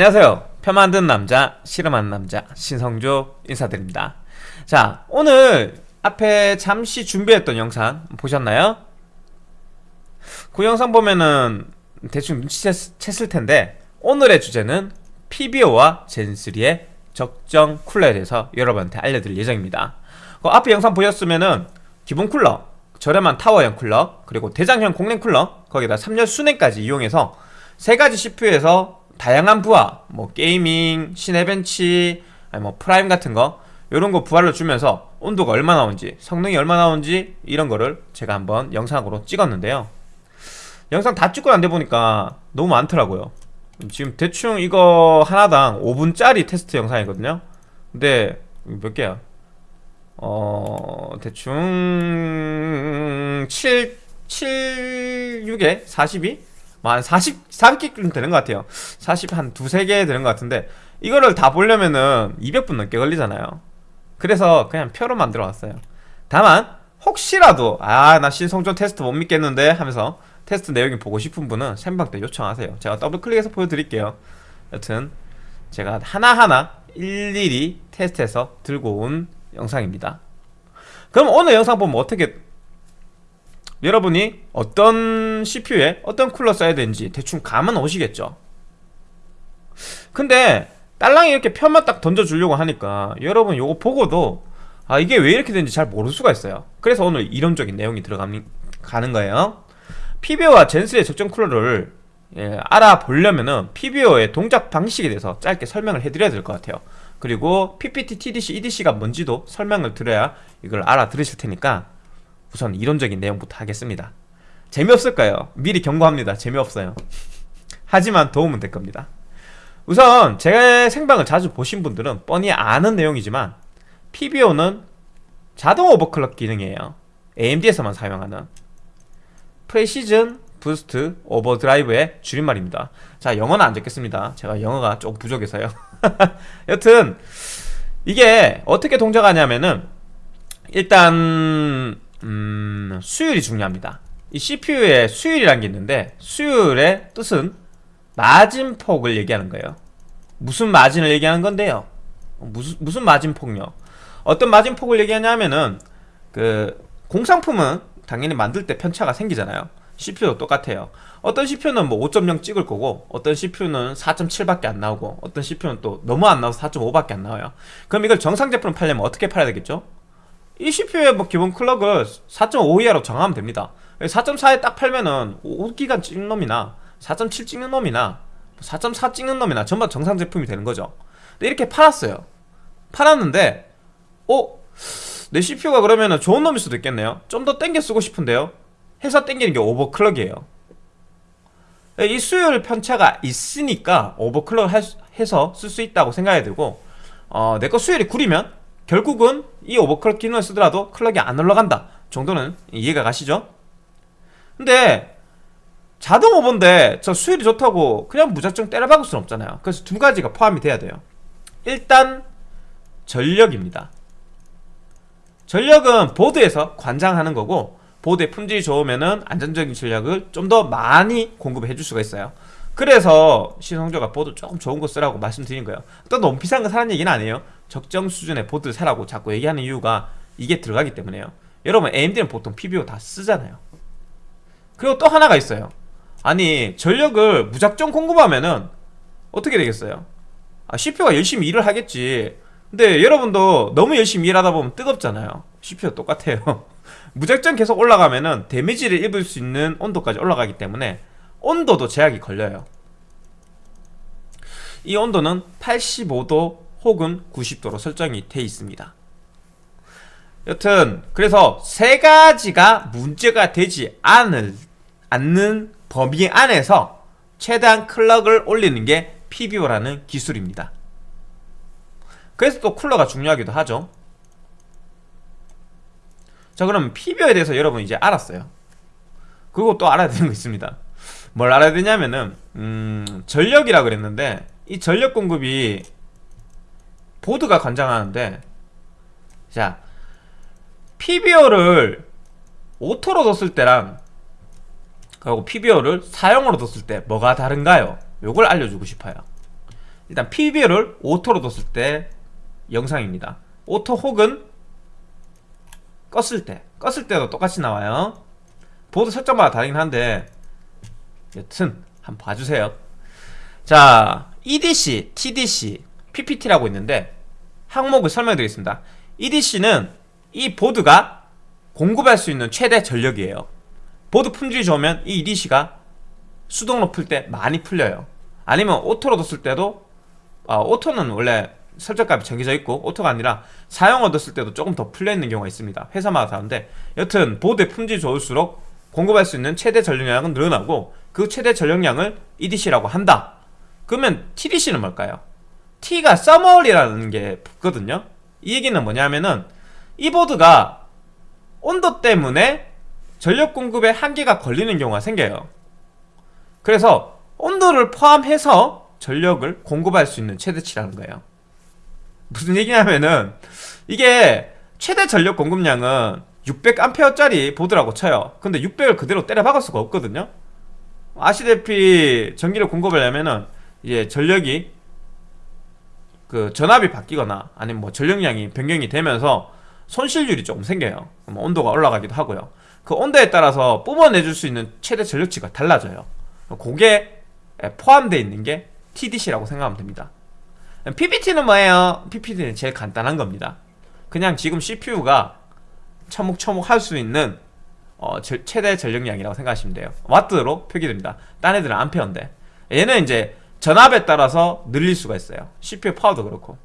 안녕하세요. 표 만든 남자 실험하는 남자 신성조 인사드립니다. 자 오늘 앞에 잠시 준비했던 영상 보셨나요? 그 영상 보면은 대충 눈치챘을 텐데 오늘의 주제는 PBO와 젠3의 적정 쿨러에 대해서 여러분한테 알려드릴 예정입니다. 그 앞에 영상 보셨으면은 기본 쿨러 저렴한 타워형 쿨러 그리고 대장형 공랭 쿨러 거기다 3열 순행까지 이용해서 세 가지 CPU에서 다양한 부하 뭐 gaming, Cinebench 아니 뭐 Prime 같은 거 이런 거 부하를 주면서 온도가 얼마 나온지 성능이 얼마 나온지 이런 거를 제가 한번 영상으로 찍었는데요 영상 다 찍고 안 돼 보니까 너무 많더라고요 지금 대충 이거 하나당 5분짜리 테스트 영상이거든요 근데 몇 개야? 어... 대충 7... 7... 6에 42? 뭐한 40, 40개 되는 것 같아요. 40 한 두세 개 되는 것 같은데 이거를 다 보려면은 200분 넘게 걸리잖아요. 그래서 그냥 표로 만들어 왔어요. 다만 혹시라도 아 나 신성조 테스트 못 믿겠는데 하면서 테스트 내용이 보고 싶은 분은 생방 때 요청하세요. 제가 더블 클릭해서 보여드릴게요. 여튼 제가 하나하나 일일이 테스트해서 들고 온 영상입니다. 그럼 오늘 영상 보면 어떻게 여러분이 어떤 CPU에 어떤 쿨러 써야 되는지 대충 감은 오시겠죠? 근데 딸랑이 이렇게 편만 딱 던져주려고 하니까 여러분 요거 보고도 아 이게 왜 이렇게 되는지 잘 모를 수가 있어요. 그래서 오늘 이론적인 내용이 들어가는 거예요. PBO와 젠스의 적정 쿨러를 예, 알아보려면은 PBO의 동작 방식에 대해서 짧게 설명을 해드려야 될 것 같아요. 그리고 PPT, TDC, EDC가 뭔지도 설명을 드려야 이걸 알아들으실 테니까 우선 이론적인 내용부터 하겠습니다. 재미없을까요? 미리 경고합니다. 재미없어요. 하지만 도움은 될 겁니다. 우선 제 생방을 자주 보신 분들은 뻔히 아는 내용이지만 PBO는 자동 overclock 기능이에요. AMD에서만 사용하는. Precision Boost Overdrive의 줄임말입니다. 자 영어는 안 적겠습니다. 제가 영어가 좀 부족해서요. 여튼 이게 어떻게 동작하냐면은 일단 음, 수율이 중요합니다. 이 CPU에 수율이라는 게 있는데 수율의 뜻은 마진폭을 얘기하는 거예요. 무슨 마진을 얘기하는 건데요? 무슨, 무슨 마진폭요? 어떤 마진폭을 얘기하냐면은 그 공상품은 당연히 만들 때 편차가 생기잖아요. CPU도 똑같아요. 어떤 CPU는 뭐 5.0 찍을 거고 어떤 CPU는 4.7밖에 안 나오고 어떤 CPU는 또 너무 안 나와서 4.5밖에 안 나와요. 그럼 이걸 정상 제품을 팔려면 어떻게 팔아야 되겠죠? 이 CPU의 뭐 기본 클럭을 4.5 이하로 정하면 됩니다. 4.4에 딱 팔면은 5기간 찍는 놈이나 4.7 찍는 놈이나 4.4 찍는 놈이나 전부 정상 제품이 되는 거죠. 근데 이렇게 팔았어요. 팔았는데 어? 내 CPU가 그러면은 좋은 놈일 수도 있겠네요. 좀 더 땡겨 쓰고 싶은데요. 해서 땡기는 게 오버클럭이에요. 이 수율 편차가 있으니까 오버클럭 해서 쓸 수 있다고 생각해야 되고 어, 내 거 수율이 구리면 결국은 이 오버클럭 기능을 쓰더라도 클럭이 안 올라간다 정도는 이해가 가시죠? 근데 자동 오버인데 저 수율이 좋다고 그냥 무작정 때려박을 수는 없잖아요. 그래서 두 가지가 포함이 돼야 돼요. 일단 전력입니다. 전력은 보드에서 관장하는 거고 보드의 품질이 좋으면 안전적인 전력을 좀 더 많이 공급해 줄 수가 있어요. 그래서 신성조가 보드 조금 좋은 거 쓰라고 말씀드린 거예요. 또 너무 비싼 거 사는 얘기는 아니에요 적정 수준의 보드를 사라고 자꾸 얘기하는 이유가 이게 들어가기 때문에요. 여러분 AMD는 보통 PBO 다 쓰잖아요. 그리고 또 하나가 있어요. 아니 전력을 무작정 공급하면은 어떻게 되겠어요? 아, CPU가 열심히 일을 하겠지. 근데 여러분도 너무 열심히 일하다 보면 뜨겁잖아요. CPU 똑같아요. 무작정 계속 올라가면은 데미지를 입을 수 있는 온도까지 올라가기 때문에 온도도 제약이 걸려요. 이 온도는 85도 혹은 90도로 설정이 돼 있습니다. 여튼 그래서 세 가지가 문제가 되지 않을, 않는 범위 안에서 최대한 클럭을 올리는 게 PBO라는 기술입니다. 그래서 또 쿨러가 중요하기도 하죠. 자 그럼 PBO에 대해서 여러분 이제 알았어요. 그리고 또 알아야 되는 거 있습니다. 뭘 알아야 되냐면은 음, 전력이라 그랬는데 이 전력 공급이 보드가 관장하는데 자 PBO를 auto로 뒀을 때랑 그리고 PBO를 사용으로 뒀을 때 뭐가 다른가요? 요걸 알려주고 싶어요. 일단 PB를 오토로 뒀을 때 영상입니다. auto 혹은 껐을 때 껐을 때도 똑같이 나와요. 보드 설정마다 다르긴 한데 여튼 한번 봐주세요. 자 EDC, TDC, PPT라고 있는데 항목을 설명드리겠습니다. EDC는 이 보드가 공급할 수 있는 최대 전력이에요. 보드 품질이 좋으면 이 EDC가 수동으로 풀 때 많이 풀려요. 아니면 auto로 뒀을 때도 아, auto는 원래 설정값이 정해져 있고 auto가 아니라 사용 뒀을 때도 조금 더 풀려있는 경우가 있습니다. 회사마다 다른데. 여튼 보드의 품질이 좋을수록 공급할 수 있는 최대 전력량은 늘어나고 그 최대 전력량을 EDC라고 한다. 그러면 TDC는 뭘까요? T가 서머홀이라는 게 붙거든요. 이 얘기는 뭐냐면은 이 보드가 온도 때문에 전력 공급에 한계가 걸리는 경우가 생겨요. 그래서 온도를 포함해서 전력을 공급할 수 있는 최대치라는 거예요. 무슨 얘기냐면은 이게 최대 전력 공급량은 600A짜리 보드라고 쳐요. 근데 600을 그대로 때려 박을 수가 없거든요. 아시다시피 전기를 공급하려면은 이제 전력이 그 전압이 바뀌거나 아니면 뭐 전력량이 변경이 되면서 손실률이 조금 생겨요. 그럼 온도가 올라가기도 하고요. 그 온도에 따라서 뿜어내줄 수 있는 최대 전력치가 달라져요. 그게 포함되어 있는 게 TDC라고 생각하면 됩니다. PPT는 뭐예요? PPT는 제일 간단한 겁니다. 그냥 지금 CPU가 처묵처묵 할수 있는 어, 제, 최대 전력량이라고 생각하시면 돼요. 와트로 표기됩니다. 딴 애들은 암페어인데. 얘는 이제 전압에 따라서 늘릴 수가 있어요. CPU 파워도 그렇고.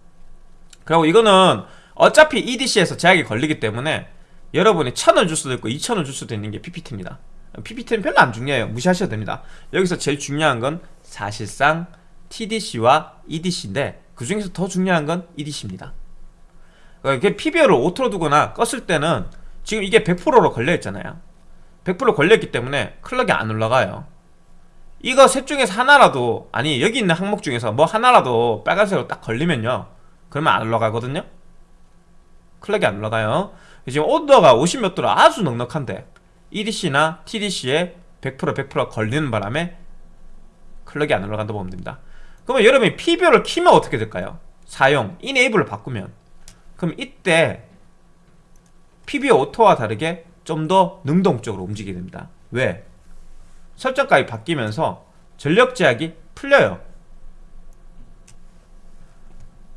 그리고 이거는 어차피 EDC에서 제약이 걸리기 때문에 여러분이 1000원 줄 수도 있고 2000원 줄 수도 있는 게 PPT입니다. PPT는 별로 안 중요해요. 무시하셔도 됩니다. 여기서 제일 중요한 건 사실상 TDC와 EDC인데 그 중에서 더 중요한 건 EDC입니다. 그러니까 PBO를 auto로 두거나 껐을 때는 지금 이게 100%로 걸려있잖아요. 100% 걸려있기 때문에 clock이 안 올라가요 이거 셋 중에서 하나라도 아니 여기 있는 항목 중에서 뭐 하나라도 빨간색으로 딱 걸리면요. 그러면 안 올라가거든요? clock이 안 올라가요. 지금 온도가 50몇 도로 아주 넉넉한데 EDC나 TDC에 100% 100% 걸리는 바람에 clock이 안 올라간다고 보면 됩니다. 그러면 여러분이 PBO를 키면 어떻게 될까요? 사용, 이네이블을 바꾸면. 그럼 이때 PBO 오토와 다르게 좀 더 능동적으로 움직이게 됩니다. 왜? 설정값이 바뀌면서 전력 제약이 풀려요.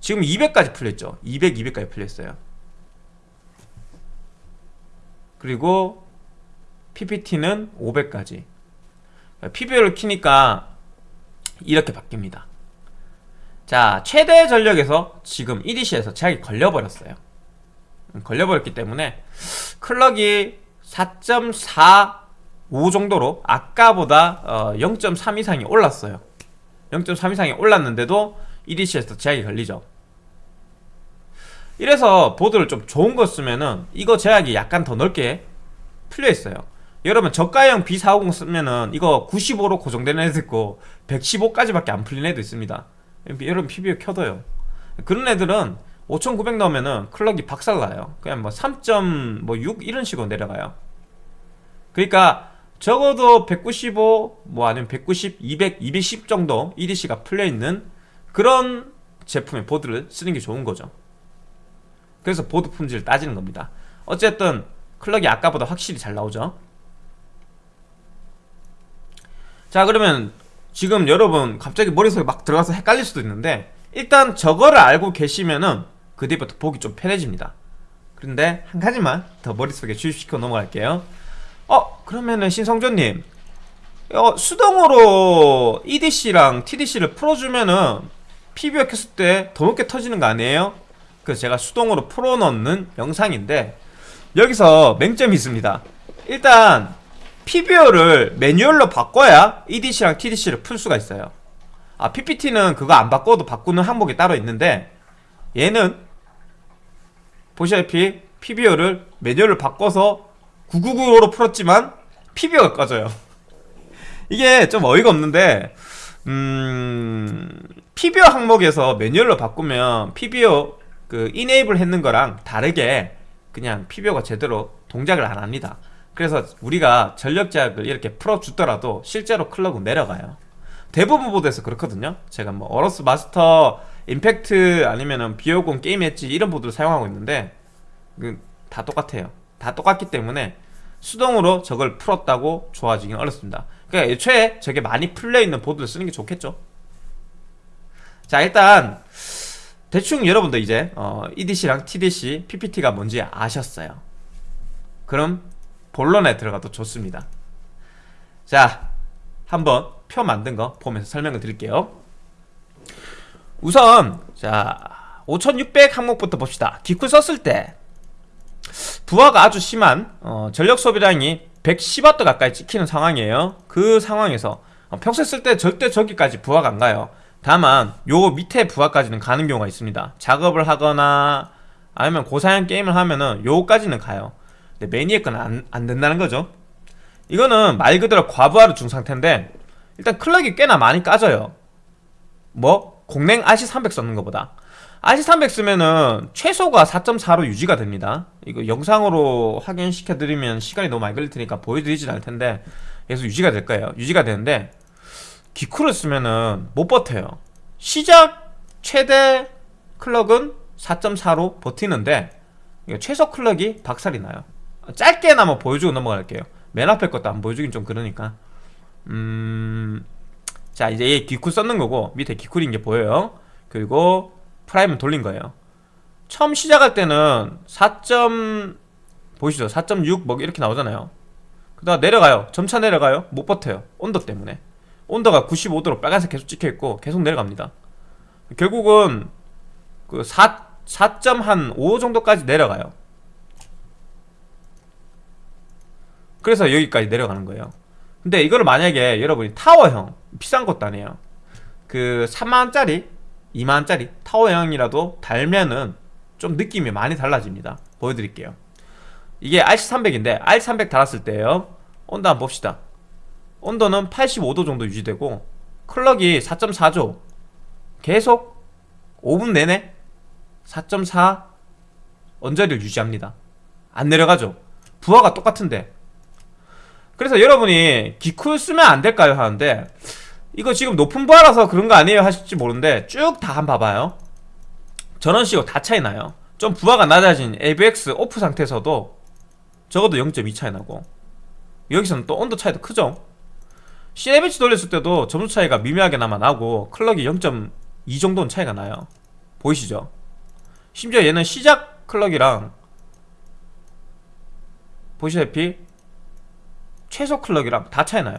지금 200까지 풀렸죠. 200, 200까지 풀렸어요. 그리고 PPT는 500까지. PBO를 키니까 이렇게 바뀝니다. 자 최대 전력에서 지금 EDC에서 제약이 걸려버렸어요. 걸려버렸기 때문에 클럭이 4.45 정도로 아까보다 어, 0.3 이상이 올랐어요. 0.3 이상이 올랐는데도 EDC에서 제약이 걸리죠. 이래서 보드를 좀 좋은 거 쓰면은 이거 제약이 약간 더 넓게 풀려 있어요. 여러분 저가형 B450 쓰면은 이거 95로 고정되는 애도 있고 115까지밖에 안 풀린 애도 있습니다. 여러분 PBO 켜둬요. 그런 애들은 5900 넣으면은 클럭이 박살나요. 그냥 뭐 3.6 이런 식으로 내려가요. 그러니까 적어도 195, 뭐 아니면 190, 200, 210 정도 EDC가 풀려있는 그런 제품의 보드를 쓰는 게 좋은 거죠. 그래서 보드 품질을 따지는 겁니다. 어쨌든 클럭이 아까보다 확실히 잘 나오죠. 자 그러면 지금 여러분 갑자기 머릿속에 막 들어가서 헷갈릴 수도 있는데 일단 저거를 알고 계시면은 그 뒤부터 보기 좀 편해집니다. 그런데 한 가지만 더 머릿속에 주입시켜 넘어갈게요 어 그러면은 신성조님 어, 수동으로 EDC랑 TDC를 풀어주면은 PBO 켰을 때 더 높게 터지는 거 아니에요? 그래서 제가 수동으로 풀어넣는 영상인데 여기서 맹점이 있습니다 일단 PBO를 매뉴얼로 바꿔야 EDC랑 TDC를 풀 수가 있어요 아 PPT는 그거 안 바꿔도 바꾸는 항목이 따로 있는데 얘는 보시다시피 PBO를 매뉴얼을 바꿔서 999로 풀었지만 PBO가 꺼져요. 이게 좀 어이가 없는데 음... PBO 항목에서 매뉴얼로 바꾸면 PBO 그 enable 했는 거랑 다르게 그냥 PBO가 제대로 동작을 안 합니다. 그래서 우리가 전력 제약을 이렇게 풀어주더라도 실제로 clock은 내려가요. 대부분 보드에서 그렇거든요. 제가 뭐 AORUS Master Impact 아니면은 B550 Gaming Edge 이런 보드를 사용하고 있는데 그다 똑같아요 다 똑같기 때문에 수동으로 저걸 풀었다고 좋아지긴 어렵습니다. 그러니까 애초에 저게 많이 풀려있는 보드를 쓰는 게 좋겠죠. 자 일단 대충 여러분도 이제 어, EDC랑 TDC, PPT가 뭔지 아셨어요. 그럼 본론에 들어가도 좋습니다. 자 한번 표 만든 거 보면서 설명을 드릴게요. 우선 자5600 항목부터 봅시다. 기쿨 썼을 때 부하가 아주 심한 어, 전력 소비량이 110W 가까이 찍히는 상황이에요. 그 상황에서 어, 평소에 쓸 때 절대 저기까지 부하가 안 가요. 다만 요 밑에 부하까지는 가는 경우가 있습니다. 작업을 하거나 아니면 고사양 게임을 하면은 요까지는 가요. 근데 매니에 건 안, 안 된다는 거죠. 이거는 말 그대로 과부하로 중 상태인데 일단 클럭이 꽤나 많이 까져요. 뭐? 공랭 RC300 썼는 것보다 RC300 쓰면은 최소가 4.4로 유지가 됩니다. 이거 영상으로 확인시켜드리면 시간이 너무 많이 걸릴 테니까 보여드리진 않을 텐데 계속 유지가 될 거예요. 유지가 되는데 기쿠를 쓰면은 못 버텨요. 시작 최대 클럭은 4.4로 버티는데 최소 클럭이 박살이 나요. 짧게나마 보여주고 넘어갈게요. 맨 앞에 것도 안 보여주긴 좀 그러니까. 음... 자 이제 얘 기쿨 썼는 거고 밑에 기쿨인 게 보여요. 그리고 Prime은 돌린 거예요. 처음 시작할 때는 4. 보이시죠? 4.6뭐 이렇게 나오잖아요. 그러다가 내려가요. 점차 내려가요. 못 버텨요. 온도 때문에. 온도가 95도로 빨간색 계속 찍혀있고 계속 내려갑니다. 결국은 그 4, 4.5 정도까지 내려가요. 그래서 여기까지 내려가는 거예요. 근데 이거를 만약에 여러분이 타워형 비싼 것도 아니에요. 그 3만원짜리 2만원짜리 타워형이라도 달면은 좀 느낌이 많이 달라집니다. 보여드릴게요. 이게 RC300인데 RC300 달았을 때요. 온도 한번 봅시다. 온도는 85도 정도 유지되고 클럭이 4.4죠. 계속 5분 내내 4.4 언저리를 유지합니다. 안 내려가죠. 부하가 똑같은데. 그래서 여러분이 기쿨 쓰면 안 될까요 하는데 이거 지금 높은 부하라서 그런 거 아니에요 하실지 모르는데 쭉 다 한번 봐봐요. 전원식으로 다 차이 나요. 좀 부하가 낮아진 AVX 오프 상태에서도 적어도 0.2 차이 나고 여기서는 또 온도 차이도 크죠. CLBH 돌렸을 때도 점수 차이가 미묘하게나마 나고 클럭이 0.2 정도는 차이가 나요. 보이시죠? 심지어 얘는 시작 클럭이랑 보시다시피 최소 클럭이랑 다 차이 나요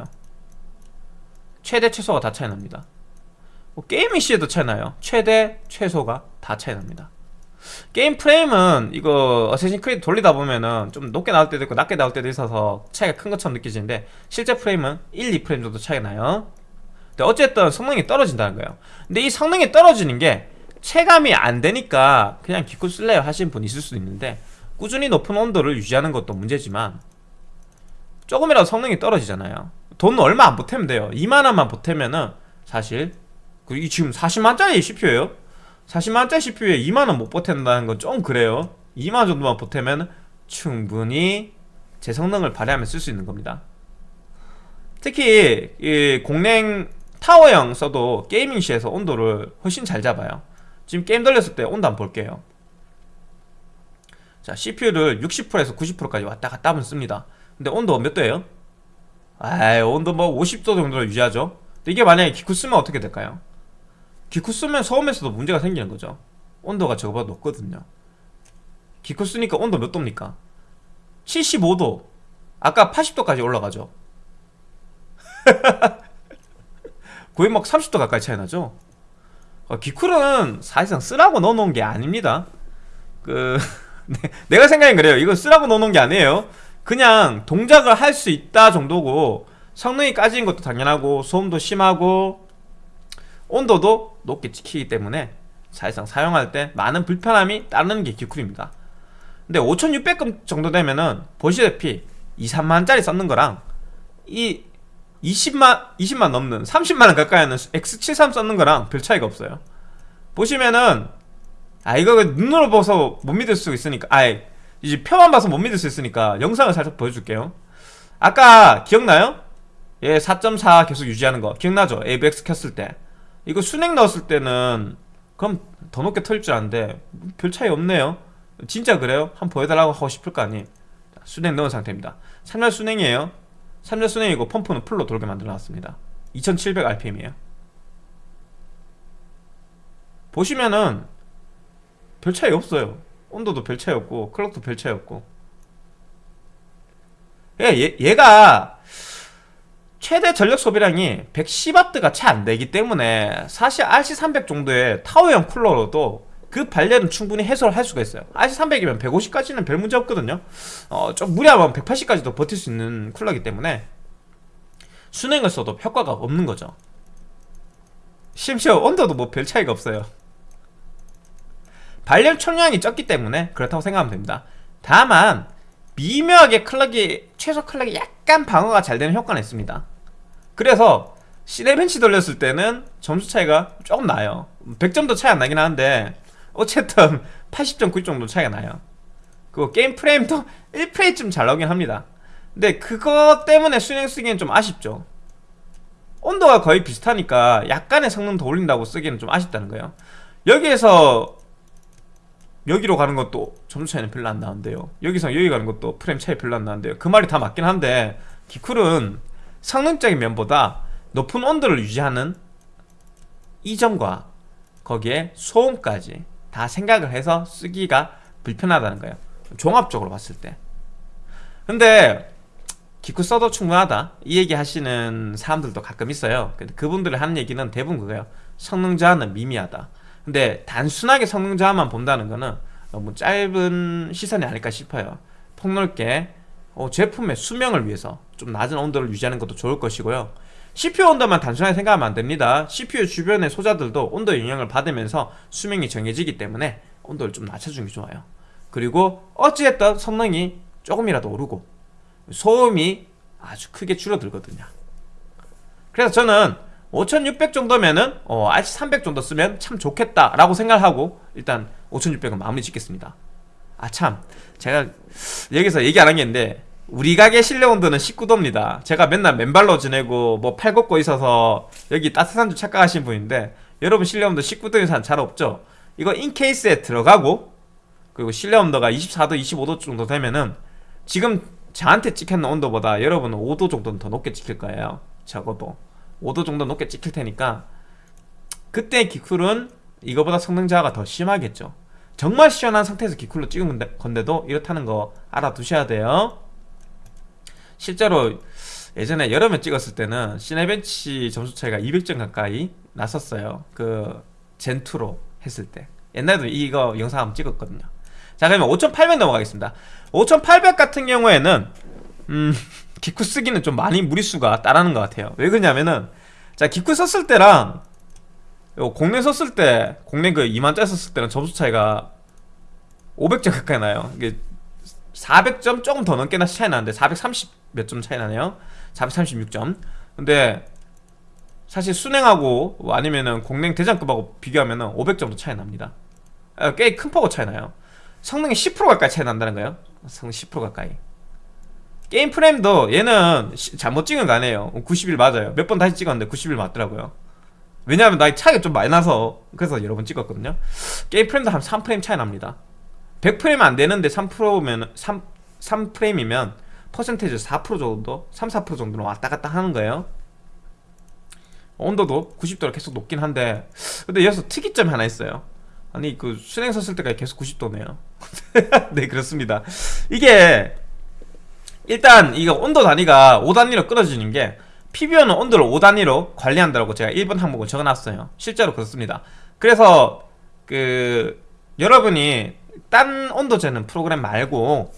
최대 최소가 다 차이 납니다. 뭐 gaming 시에도 차이 나요. 최대 최소가 다 차이 납니다. 게임 프레임은 이거 Assassin's Creed 돌리다 보면은 좀 높게 나올 때도 있고 낮게 나올 때도 있어서 차이가 큰 것처럼 느껴지는데 실제 프레임은 1, 2프레임 정도 차이가 나요. 근데 어쨌든 성능이 떨어진다는 거예요. 근데 이 성능이 떨어지는 게 체감이 안 되니까 그냥 기껏 쓸래요 하시는 분 있을 수도 있는데 꾸준히 높은 온도를 유지하는 것도 문제지만 조금이라도 성능이 떨어지잖아요 돈 얼마 안 보태면 돼요. 2만원만 보태면은 사실 이 지금 40만짜리 CPU예요. 40만원짜리 CPU에 2만원 못 보탠다는 건 좀 그래요. 2만원 정도만 보태면 충분히 제 성능을 발휘하면 쓸 수 있는 겁니다. 특히 이 공랭 타워형 써도 gaming 시에서 온도를 훨씬 잘 잡아요. 지금 게임 돌렸을 때 온도 한번 볼게요. 자 CPU를 60%에서 90%까지 왔다 갔다 하면서 씁니다. 근데 온도 몇 도예요? 아이 온도 뭐 50도 정도로 유지하죠. 이게 만약에 기쿨 쓰면 어떻게 될까요? 기쿨 쓰면 소음에서도 문제가 생기는 거죠. 온도가 저거보다 높거든요. 기쿨 쓰니까 온도 몇 도입니까? 75도. 아까 80도까지 올라가죠. 거의 막 30도 가까이 차이 나죠? 어, 기쿨은 사실상 쓰라고 넣어놓은 게 아닙니다. 그 내가 생각엔 그래요. 이거 쓰라고 넣어놓은 게 아니에요 그냥 동작을 할 수 있다 정도고 성능이 까진 것도 당연하고 소음도 심하고 온도도 높게 찍히기 때문에 사실상 사용할 때 많은 불편함이 따르는 게 기쿨입니다. 근데 5600금 정도 되면은 보시다시피 2, 3만짜리 썼는 거랑 이 20만, 20만 넘는 30만원 가까이 하는 X73 썼는 거랑 별 차이가 없어요. 보시면은 아 이거 눈으로 봐서 못 믿을 수 있으니까 아이 이제 표만 봐서 못 믿을 수 있으니까 영상을 살짝 보여줄게요. 아까 기억나요? 얘4.4 계속 유지하는 거. 기억나죠? ABX 켰을 때. 이거 순행 넣었을 때는 그럼 더 높게 터질 줄 아는데 별 차이 없네요. 진짜 그래요? 한번 보여달라고 하고 싶을 거 아니 자, 수랭 넣은 상태입니다. 3열 수랭이에요. 3열 수랭이고 펌프는 full로 돌게 만들어 놨습니다. 2700rpm이에요. 보시면은 별 차이 없어요 온도도 별 차이 없고 클럭도 별 차이 없고. 얘, 얘가 최대 전력 소비량이 110W가 채 안 되기 때문에 사실 RC300 정도의 타워형 쿨러로도 그 발열은 충분히 해소를 할 수가 있어요. RC300이면 150까지는 별 문제 없거든요. 어, 좀 무리하면 180까지도 버틸 수 있는 쿨러이기 때문에 순행을 써도 효과가 없는 거죠. 심지어 온도도 뭐 별 차이가 없어요 발열 총량이 적기 때문에 그렇다고 생각하면 됩니다. 다만 미묘하게 클럭이 최소 클럭이 약간 방어가 잘 되는 효과는 있습니다. 그래서 시네벤치 돌렸을 때는 점수 차이가 조금 나요. 100점도 차이 안 나긴 하는데 어쨌든 80점 90점 정도 차이가 나요. 그리고 게임 프레임도 1프레임쯤 잘 나오긴 합니다. 근데 그거 때문에 수행 쓰기엔 좀 아쉽죠. 온도가 거의 비슷하니까 약간의 성능 더 올린다고 쓰기에는 좀 아쉽다는 거예요. 여기에서 여기로 가는 것도 점수 차이는 별로 안 나는데요. 여기서 여기 가는 것도 프레임 차이 별로 안 나는데요. 그 말이 다 맞긴 한데 기쿨은 성능적인 면보다 높은 온도를 유지하는 이 점과 거기에 소음까지 다 생각을 해서 쓰기가 불편하다는 거예요. 종합적으로 봤을 때. 근데 기쿠 써도 충분하다. 이 얘기 하시는 사람들도 가끔 있어요. 근데 그분들이 하는 얘기는 대부분 그거예요. 성능 저하는 미미하다 근데 단순하게 성능 저하만 본다는 거는 너무 짧은 시선이 아닐까 싶어요. 폭넓게 어, 제품의 수명을 위해서 좀 낮은 온도를 유지하는 것도 좋을 것이고요. CPU 온도만 단순하게 생각하면 안됩니다. CPU 주변의 소자들도 온도 영향을 받으면서 수명이 정해지기 때문에 온도를 좀 낮춰주는 게 좋아요. 그리고 어찌됐든 성능이 조금이라도 오르고 소음이 아주 크게 줄어들거든요. 그래서 저는 5600 정도면은 어, RC300 정도 쓰면 참 좋겠다 라고 생각하고 일단 5600은 마무리 짓겠습니다. 아 참. 제가 여기서 얘기 안 한 게 있는데 우리 가게 실내 온도는 19도입니다. 제가 맨날 맨발로 지내고 뭐 팔 걷고 있어서 여기 따뜻한 줄 착각하신 분인데 여러분 실내 온도 19도 이상 잘 없죠? 이거 인케이스에 들어가고 그리고 실내 온도가 24도 25도 정도 되면은 지금 저한테 찍혔는 온도보다 여러분은 5도 정도는 더 높게 찍힐 거예요. 적어도 5도 정도 높게 찍힐 테니까 그때 기쿨은 이거보다 성능 저하가 더 심하겠죠. 정말 시원한 상태에서 기쿨로 찍은 건데도 이렇다는 거 알아두셔야 돼요. 실제로 예전에 여름에 찍었을 때는 시네벤치 점수 차이가 200점 가까이 났었어요. 그 젠투로 했을 때. 옛날에도 이거 영상 한번 찍었거든요. 자 그러면 5800 넘어가겠습니다. 5800 같은 경우에는 음 기쿠 쓰기는 좀 많이 무리수가 따라는 것 같아요. 왜 그러냐면은 자 기쿠 썼을 때랑 공랭 썼을 때 공랭 그 2만짜리 썼을 때는 점수 차이가 500점 가까이 나요. 이게 400점 조금 더 넘게 나 차이 나는데 430 몇 점 차이 나네요. 436점. 근데 사실 순행하고 뭐 아니면은 공랭 대장급하고 비교하면은 500점도 차이 납니다. 아, 꽤큰 폭으로 차이 나요. 성능이 10% 가까이 차이 난다는 거예요. 성능 10% 가까이 게임 프레임도 얘는 시, 잘못 찍은 거 아니에요. 90일 맞아요. 몇 번 다시 찍었는데 90일 맞더라고요. 왜냐하면 나이 차이가 좀 많이 나서 그래서 여러 번 찍었거든요. 게임 프레임도 한 3프레임 차이 납니다. 100프레임 안 되는데 3%면 3, 3프레임이면 퍼센테이지 4% 정도 3, 4% 정도는 왔다 갔다 하는 거예요. 온도도 90도로 계속 높긴 한데 근데 여기서 특이점이 하나 있어요. 아니 그 수냉 섰을 때까지 계속 90도네요. 네 그렇습니다. 이게 일단 이거 온도 단위가 5단위로 끊어지는 게 PBO는 온도를 5단위로 관리한다고 제가 1번 항목을 적어놨어요. 실제로 그렇습니다. 그래서 그 여러분이 딴 온도 재는 프로그램 말고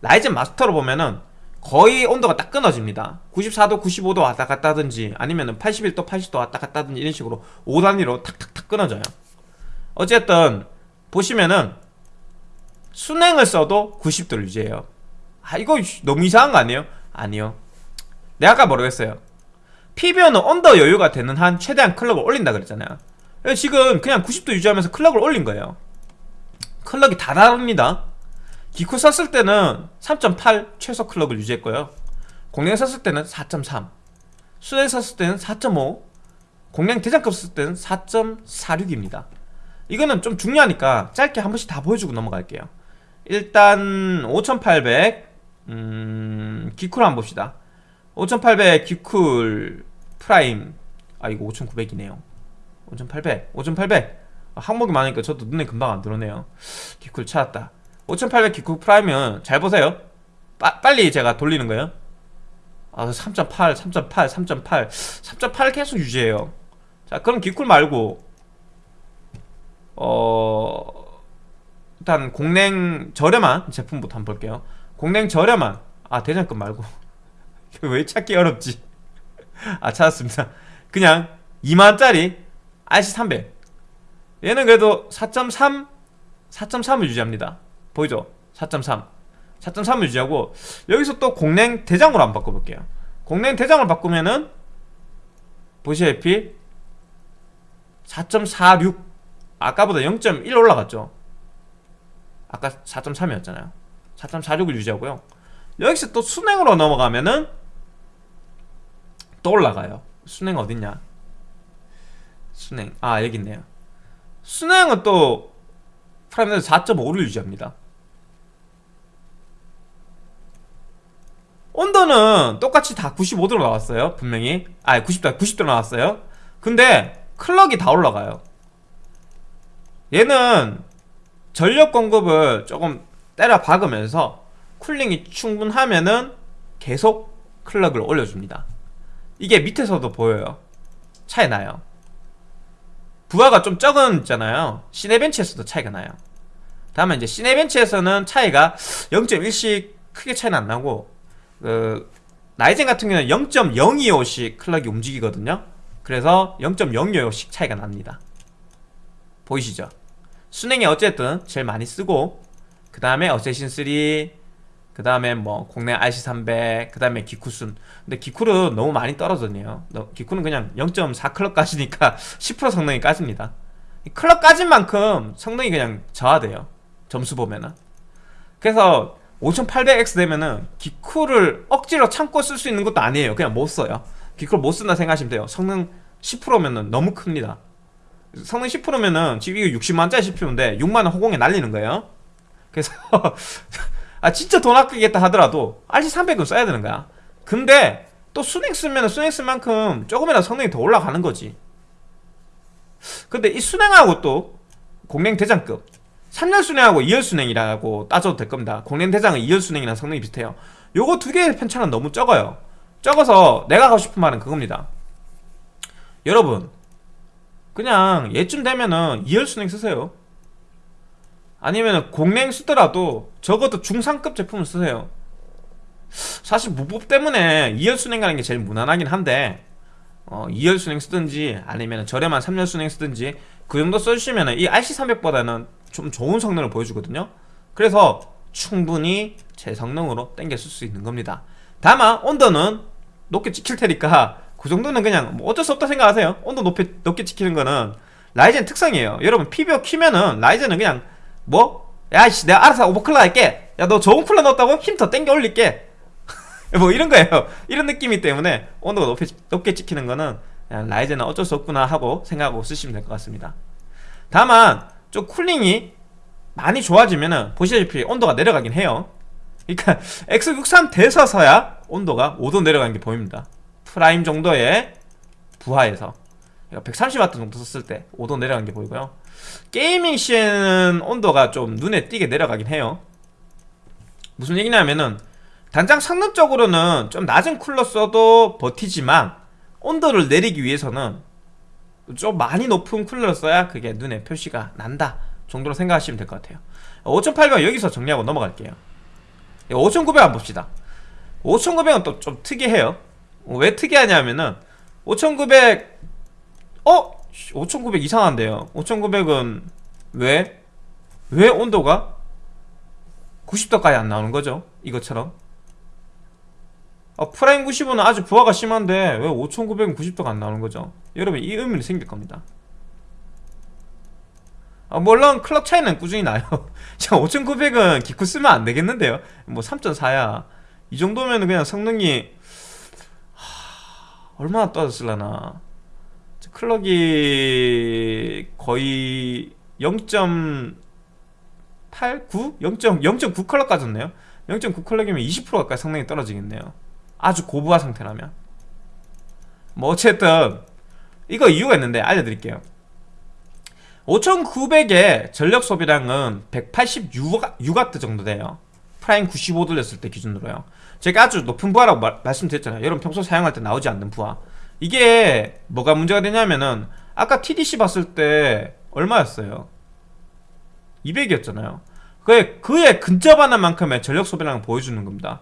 라이젠 마스터로 보면은 거의 온도가 딱 끊어집니다. 94도 95도 왔다 갔다 하든지 아니면 81도 80도 왔다 갔다 하든지 이런 식으로 5단위로 탁탁탁 끊어져요. 어쨌든 보시면은 순행을 써도 90도를 유지해요 아 이거 너무 이상한 거 아니에요? 아니요. 내가 아까 했어요? PBO는 언더 여유가 되는 한 최대한 클럭을 올린다 그랬잖아요. 지금 그냥 90도 유지하면서 클럭을 올린 거예요. 클럭이 다 다릅니다. 기쿠 썼을 때는 3.8 최소 클럭을 유지했고요. 공랭 썼을 때는 4.3 수냉 썼을 때는 4.5 공랭 대장급 썼을 때는 4.46입니다. 이거는 좀 중요하니까 짧게 한 번씩 다 보여주고 넘어갈게요. 일단 5800 음... 기쿨 한번 봅시다. 5800 기쿨 Prime. 아 이거 5900이네요. 5800 5800 아, 항목이 많으니까 저도 눈에 금방 안 들어오네요. 기쿨 찾았다. 5800 기쿨 Prime은 잘 보세요. 빠, 빨리 제가 돌리는 거예요. 아 3.8 3.8 3.8 3.8 계속 유지해요. 자 그럼 기쿨 말고 어 일단 공냉 저렴한 제품부터 한번 볼게요 공냉 저렴한. 아 대장급 말고. 왜 찾기 어렵지? 아 찾았습니다. 그냥 2만원짜리 RC300 얘는 그래도 4.3 4.3을 유지합니다. 보이죠? 4.3 4.3을 유지하고 여기서 또 공랭 대장으로 한번 바꿔볼게요. 공랭 대장을 바꾸면은 보시다시피 4.46 아까보다 0.1 올라갔죠? 아까 4.3이었잖아요 4.46을 유지하고요. 여기서 또 순행으로 넘어가면은 또 올라가요. 순행 어딨냐? 순행. 아 여기 있네요. 순행은 또 프라임에서 4.5를 유지합니다. 온도는 똑같이 다 95도로 나왔어요 분명히. 아 90도 90도 나왔어요. 근데 클럭이 다 올라가요. 얘는 전력 공급을 조금 때려 박으면서 쿨링이 충분하면은 계속 클럭을 올려줍니다. 이게 밑에서도 보여요. 차이 나요. 부하가 좀 적은 있잖아요. 시네벤치에서도 차이가 나요. 다음에 이제 시네벤치에서는 차이가 0.1씩 크게 차이는 안 나고 그 라이젠 같은 경우는 0.025씩 클럭이 움직이거든요. 그래서 0.025씩 차이가 납니다. 보이시죠? 순행이 어쨌든 제일 많이 쓰고 그 다음에 어세신 3, 그 다음에 뭐 국내 RC300, 그 다음에 기쿠순. 근데 기쿠는 너무 많이 떨어졌네요. 기쿠는 그냥 0.4 클럭 까지니까 10% 성능이 까집니다. 클럭 까진 만큼 성능이 그냥 저하돼요. 점수 보면은. 그래서 5800X 되면은 기쿠를 억지로 참고 쓸 수 있는 것도 아니에요. 그냥 못 써요. 기쿠를 못 쓴다 생각하시면 돼요. 성능 10%면은 너무 큽니다. 성능 10%면은 지금 이거 60만원짜리 CPU인데 6만원 허공에 날리는 거예요 그래서 아 진짜 돈 아끼겠다 하더라도 RC300은 써야 되는 거야. 근데 또 순행 쓰면 순행 쓸 만큼 조금이라도 성능이 더 올라가는 거지. 근데 이 순행하고 또 공랭 대장급 3열 순행하고 2열 순행이라고 따져도 될 겁니다. 공랭 대장은 2열 순행이랑 성능이 비슷해요. 요거 두 개의 편차는 너무 적어요. 적어서 내가 하고 싶은 말은 그겁니다. 여러분 그냥 얘쯤 되면은 2열 순행 쓰세요 아니면 공랭 쓰더라도 적어도 중상급 제품을 쓰세요. 사실 무법 때문에 2열 순행 가는 게 제일 무난하긴 한데 어, 2열 순행 쓰든지 아니면 저렴한 3열 순행 쓰든지 그 정도 써주시면 이 RC300보다는 좀 좋은 성능을 보여주거든요. 그래서 충분히 제 성능으로 땡겨 쓸 수 있는 겁니다. 다만 온도는 높게 찍힐 테니까 그 정도는 그냥 뭐 어쩔 수 없다 생각하세요. 온도 높게, 높게 찍히는 거는 라이젠 특성이에요. 여러분 PBO 키면은 라이젠은 그냥 뭐? 야씨 내가 알아서 오버클럭 할게. 야 너 좋은 쿨러 넣었다고? 힘 더 땡겨 올릴게. 뭐 이런 거예요. 이런 느낌이 때문에 온도가 높게, 높게 찍히는 거는 Ryzen은 어쩔 수 없구나 하고 생각하고 쓰시면 될 것 같습니다. 다만 좀 cooling이 많이 좋아지면은 보시다시피 온도가 내려가긴 해요. 그러니까 X63 돼서서야 온도가 5도 내려가는 게 보입니다. Prime 정도의 부하에서. 130W 그러니까 정도 썼을 때 5도 내려간 게 보이고요 gaming 시에는 온도가 좀 눈에 띄게 내려가긴 해요. 무슨 얘기냐면은 단장 성능적으로는 좀 낮은 쿨러 써도 버티지만 온도를 내리기 위해서는 좀 많이 높은 쿨러를 써야 그게 눈에 표시가 난다 정도로 생각하시면 될 것 같아요. 5800 여기서 정리하고 넘어갈게요. 5900 한번 봅시다. 5900은 또 좀 특이해요. 왜 특이하냐면은 5900 어? 5900 이상한데요. 5900은 왜? 왜 온도가 90도까지 안 나오는 거죠? 이것처럼? 아, Prime 95는 아주 부하가 심한데 왜 5900은 90도가 안 나오는 거죠? 여러분 이 의문이 생길 겁니다. 아, 물론 클럭 차이는 꾸준히 나요. 5900은 기쿨 쓰면 안 되겠는데요. 뭐 3.4야. 이 정도면 그냥 성능이 얼마나 떨어졌을라나 클럭이 거의 0.89? 0.9 클럭 까졌네요. 0.9 클럭이면 20% 가까이 성능이 떨어지겠네요. 아주 고부하 상태라면. 뭐 어쨌든 이거 이유가 있는데 알려드릴게요. 5900의 전력 소비량은 186W 정도 돼요. Prime 95 돌렸을 때 기준으로요. 제가 아주 높은 부하라고 말, 말씀드렸잖아요. 여러분 평소 사용할 때 나오지 않는 부하 이게 뭐가 문제가 되냐면은 아까 TDC 봤을 때 얼마였어요? 200이었잖아요. 그에 그에 근접하는 만큼의 전력 소비량을 보여주는 겁니다.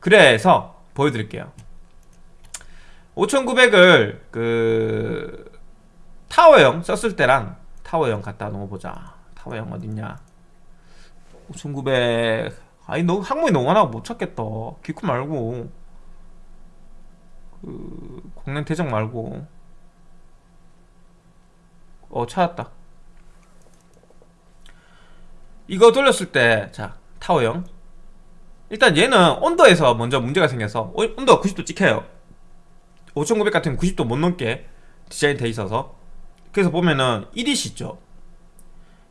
그래서 보여드릴게요. 5900을 그 타워형 썼을 때랑 타워형 갖다 놓아보자. 타워형 어딨냐? 5900 아니 너 항목이 너무 많아. 못 찾겠다. 기쿠 말고 그 공랭 대장 말고 어 찾았다. 이거 돌렸을 때 자 타워형 일단 얘는 온도에서 먼저 문제가 생겨서 어, 온도가 90도 찍혀요. 5900 같은 90도 못 넘게 디자인 돼 있어서. 그래서 보면은 EDC 있죠.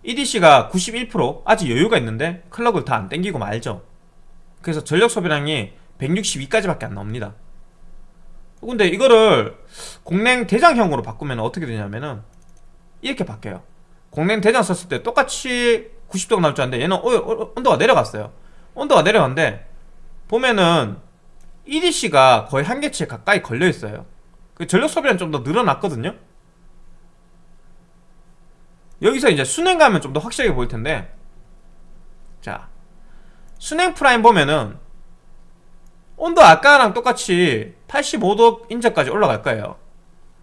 EDC가 91% 아직 여유가 있는데 클럭을 다 안 땡기고 말죠. 그래서 전력 소비량이 162까지밖에 안 나옵니다 근데 이거를 공랭 대장형으로 바꾸면 어떻게 되냐면은 이렇게 바뀌어요. 공랭 대장 썼을 때 똑같이 90도가 나올 줄 알았는데 얘는 어, 어, 온도가 내려갔어요. 온도가 내려갔는데 보면은 EDC가 거의 한계치에 가까이 걸려있어요. 그 전력 소비량 좀더 늘어났거든요. 여기서 이제 순행 가면 좀 더 확실하게 보일 텐데 자 수랭 Prime 보면은 온도 아까랑 똑같이 85도 인접까지 올라갈 거예요.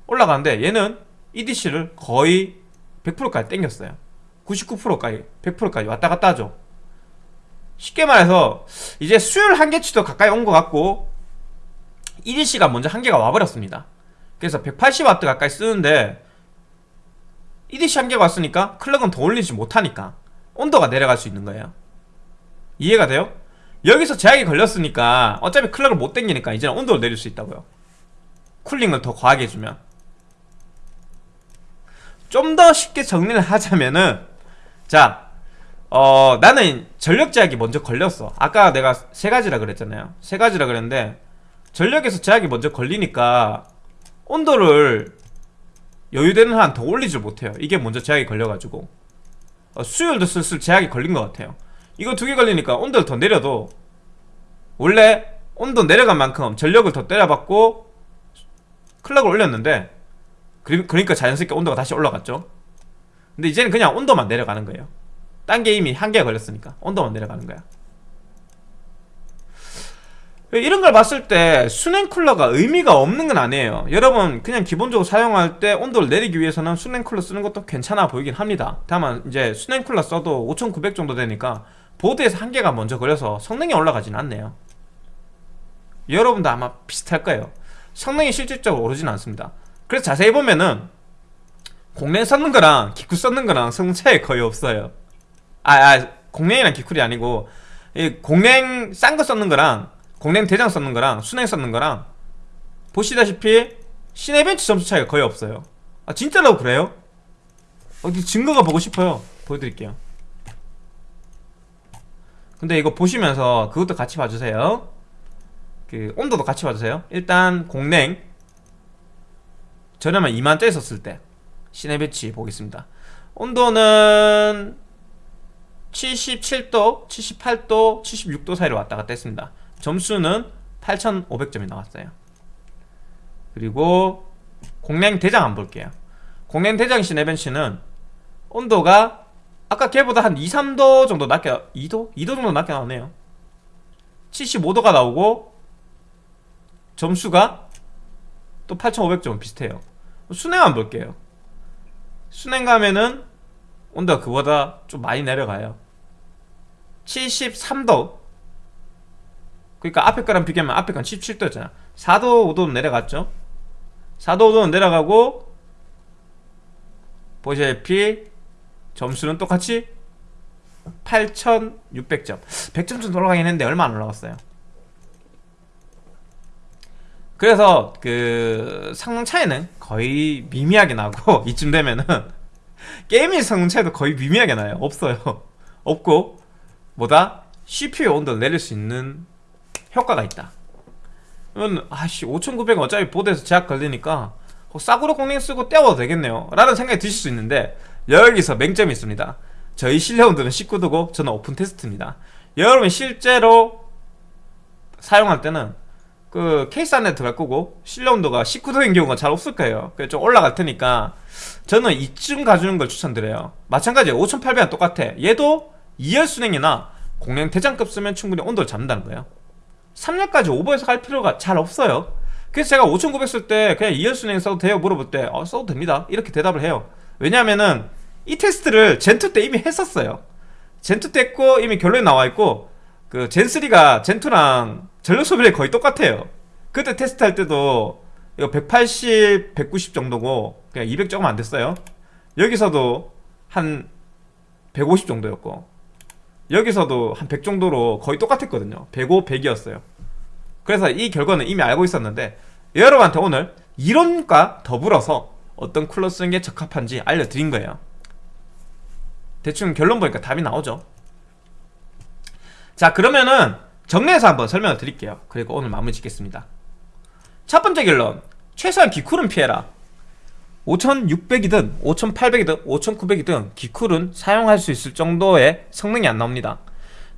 올라가는데 얘는 EDC를 거의 100%까지 땡겼어요. 99%까지 100%까지 왔다 갔다 하죠. 쉽게 말해서 이제 수율 한계치도 가까이 온 것 같고 EDC가 먼저 한계가 와버렸습니다. 그래서 180W 가까이 쓰는데 EDC 한계가 왔으니까 클럭은 더 올리지 못하니까 온도가 내려갈 수 있는 거예요. 이해가 돼요? 여기서 제약이 걸렸으니까 어차피 클럭을 못 당기니까 이제는 온도를 내릴 수 있다고요. 쿨링을 더 과하게 해주면. 좀 더 쉽게 정리를 하자면은 자 어, 나는 전력 제약이 먼저 걸렸어. 아까 내가 세 가지라 그랬잖아요. 세 가지라 그랬는데 전력에서 제약이 먼저 걸리니까 온도를 여유되는 한 더 올리질 못해요. 이게 먼저 제약이 걸려가지고. 어, 수율도 슬슬 제약이 걸린 것 같아요 이거 두 개 걸리니까 온도를 더 내려도 원래 온도 내려간 만큼 전력을 더 때려받고 클럭을 올렸는데 그러니까 자연스럽게 온도가 다시 올라갔죠. 근데 이제는 그냥 온도만 내려가는 거예요. 딴게 이미 한계가 걸렸으니까 온도만 내려가는 거야. 이런 걸 봤을 때 수냉 쿨러가 의미가 없는 건 아니에요. 여러분 그냥 기본적으로 사용할 때 온도를 내리기 위해서는 수냉 쿨러 쓰는 것도 괜찮아 보이긴 합니다. 다만 이제 수냉 쿨러 써도 5900 정도 되니까 보드에서 한계가 먼저 걸려서 성능이 올라가진 않네요. 여러분도 아마 비슷할 거예요. 성능이 실질적으로 오르진 않습니다. 그래서 자세히 보면은 공랭 썼는 거랑 기쿠 썼는 거랑 성능 차이 거의 없어요. 아, 아 공랭이랑 기쿨이 아니고 이 공랭 싼 거 썼는 거랑 공랭 대장 썼는 거랑 순행 썼는 거랑 보시다시피 시네벤치 점수 차이가 거의 없어요. 아 진짜로 그래요? 어디 증거가 보고 싶어요. 보여드릴게요 근데 이거 보시면서 그것도 같이 봐주세요. 그 온도도 같이 봐주세요. 일단 공냉 저렴한 2만짜리 썼을 때 시내 배치 보겠습니다. 온도는 77도, 78도, 76도 사이로 왔다 갔다 했습니다. 점수는 8500점이 나왔어요. 그리고 공랭 대장 안 볼게요. 공랭 대장 시네벤치는 온도가 아까 걔보다 한 2, 3도 정도 낮게 2도? 2도 정도 낮게 나오네요. 75도가 나오고 점수가 또 8500점 비슷해요. 순행 안 볼게요. 순행 가면은 온도가 그보다 좀 많이 내려가요. 73도. 그러니까 앞에 거랑 비교하면 앞에 건 17도였잖아. 4도 5도 내려갔죠. 4도 5도는 내려가고 보시다시피 점수는 똑같이 8600점. 100점 좀 올라가긴 했는데 얼마 안 올라갔어요. 그래서 그 성능 차이는 거의 미미하게 나고 이쯤 되면은 게임의 성능 차이도 거의 미미하게 나요. 없어요. 없고 뭐다? CPU 온도를 내릴 수 있는 효과가 있다. 그러면 아씨 5900 어차피 보드에서 제약 걸리니까 어, 싸구려 공랭 쓰고 때워도 되겠네요. 라는 생각이 드실 수 있는데 여기서 맹점이 있습니다. 저희 실내 온도는 19도고 저는 오픈 테스트입니다. 여러분이 실제로 사용할 때는 그 케이스 안에 들어갈 거고 실내 온도가 19도인 경우가 잘 없을 거예요. 그래서 좀 올라갈 테니까 저는 이쯤 가주는 걸 추천드려요. 마찬가지 5800은 똑같아. 얘도 2열 순행이나 공랭 대장급 쓰면 충분히 온도를 잡는다는 거예요. 3열까지 오버해서 갈 필요가 잘 없어요. 그래서 제가 5900 쓸 때 그냥 2열 순행 써도 돼요. 물어볼 때 어, 써도 됩니다. 이렇게 대답을 해요. 왜냐하면은 이 테스트를 젠2 때 이미 했었어요. 젠2 때 했고 이미 결론이 나와 있고 그 젠3가 젠2랑 전력 소비량이 거의 똑같아요. 그때 테스트 할 때도 이거 180, 190 정도고 그냥 200 조금 안 됐어요. 여기서도 한 150 정도였고 여기서도 한 100 정도로 거의 똑같았거든요. 105, 100이었어요. 그래서 이 결과는 이미 알고 있었는데 여러분한테 오늘 이론과 더불어서 어떤 쿨러 쓰는 게 적합한지 알려드린 거예요 대충 결론 보니까 답이 나오죠. 자 그러면은 정리해서 한번 설명을 드릴게요. 그리고 오늘 마무리 짓겠습니다. 첫 번째 결론. 최소한 기쿨은 피해라. 5600이든 5800이든 5900이든 기쿨은 사용할 수 있을 정도의 성능이 안 나옵니다.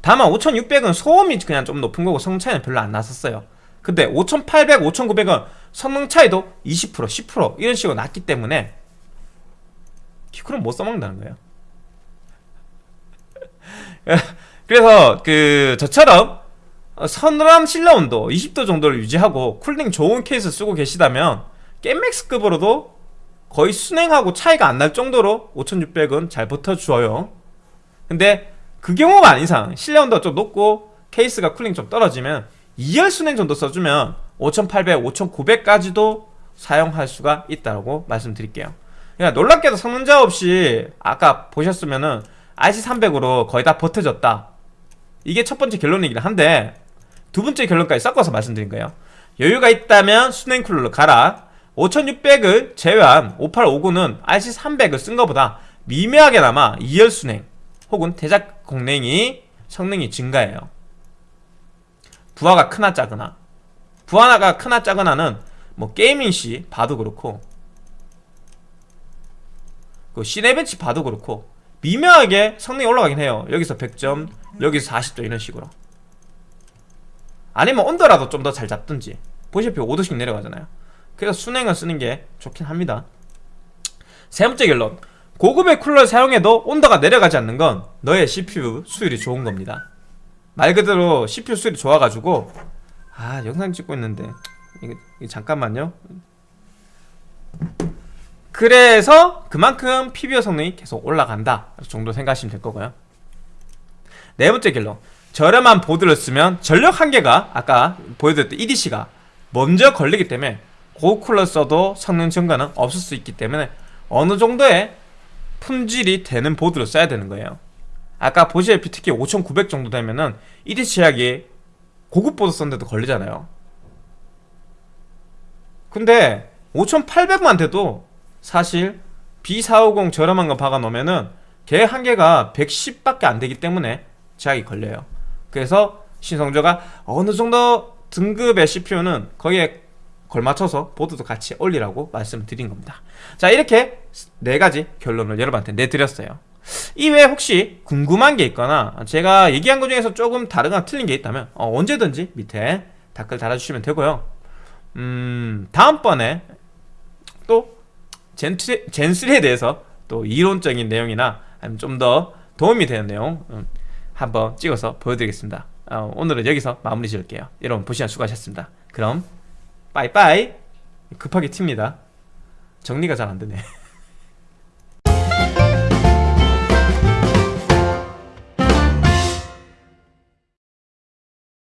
다만 5600은 소음이 그냥 좀 높은 거고 성능 차이는 별로 안 났었어요. 근데 5800, 5900은 성능 차이도 20%, 10% 이런 식으로 났기 때문에 기쿨은 못 써먹는다는 거예요 그래서 그 저처럼 서늘한 실내 온도 20도 정도를 유지하고 cooling 좋은 케이스 쓰고 계시다면 겜맥스급으로도 거의 수랭하고 차이가 안 날 정도로 5600은 잘 버텨줘요. 근데 그 경우가 아닌 이상 실내 온도가 좀 높고 케이스가 cooling 좀 떨어지면 2열 수랭 정도 써주면 5800, 5900까지도 사용할 수가 있다고 말씀드릴게요. 그러니까 놀랍게도 성능자 없이 아까 보셨으면은 RC300으로 거의 다 버텨졌다. 이게 첫 번째 결론이긴 한데 두 번째 결론까지 섞어서 말씀드린 거예요. 여유가 있다면 순행 쿨러로 가라. 5600을 제외한 5859는 RC300을 쓴 것보다 미묘하게나마 2열 순행 혹은 대작 공랭이 성능이 증가해요. 부하가 크나 작으나. 부하가 크나 작으나는 뭐 gaming 시 봐도 그렇고 그 Cinebench 봐도 그렇고 미묘하게 성능이 올라가긴 해요. 여기서 100점 여기서 40점 이런 식으로. 아니면 온도라도 좀 더 잘 잡든지. 보시다시피 5도씩 내려가잖아요. 그래서 수랭을 쓰는 게 좋긴 합니다. 세 번째 결론. 고급의 쿨러를 사용해도 온도가 내려가지 않는 건 너의 CPU 수율이 좋은 겁니다. 말 그대로 CPU 수율이 좋아가지고 아 영상 찍고 있는데. 이거, 이거 잠깐만요 그래서 그만큼 PBO 성능이 계속 올라간다. 정도 생각하시면 될 거고요. 네 번째 결론 저렴한 보드를 쓰면 전력 한계가 아까 보여드렸던 EDC가 먼저 걸리기 때문에 고쿨러 써도 성능 증가는 없을 수 있기 때문에 어느 정도의 품질이 되는 보드를 써야 되는 거예요. 아까 보시다시피 특히 5900 정도 되면은 EDC 제약이 고급 보드 썼는데도 걸리잖아요. 근데 5800만 돼도 사실 B450 저렴한 거 박아놓으면은 걔 한계가 110밖에 안 되기 때문에 제약이 걸려요. 그래서 신성조가 어느 정도 등급의 CPU는 거기에 걸맞춰서 보드도 같이 올리라고 말씀드린 겁니다. 자 이렇게 네 가지 결론을 여러분한테 내드렸어요. 이외에 혹시 궁금한 게 있거나 제가 얘기한 것 중에서 조금 다르거나 틀린 게 있다면 어, 언제든지 밑에 댓글 달아주시면 되고요. 음 다음번에 또 젠3, 젠3에 대해서 또 이론적인 내용이나 좀 더 도움이 되는 내용 음, 한번 찍어서 보여드리겠습니다. 어, 오늘은 여기서 마무리 지을게요. 여러분 보시면 수고하셨습니다. 그럼 빠이빠이. 급하게 튑니다. 정리가 잘 안되네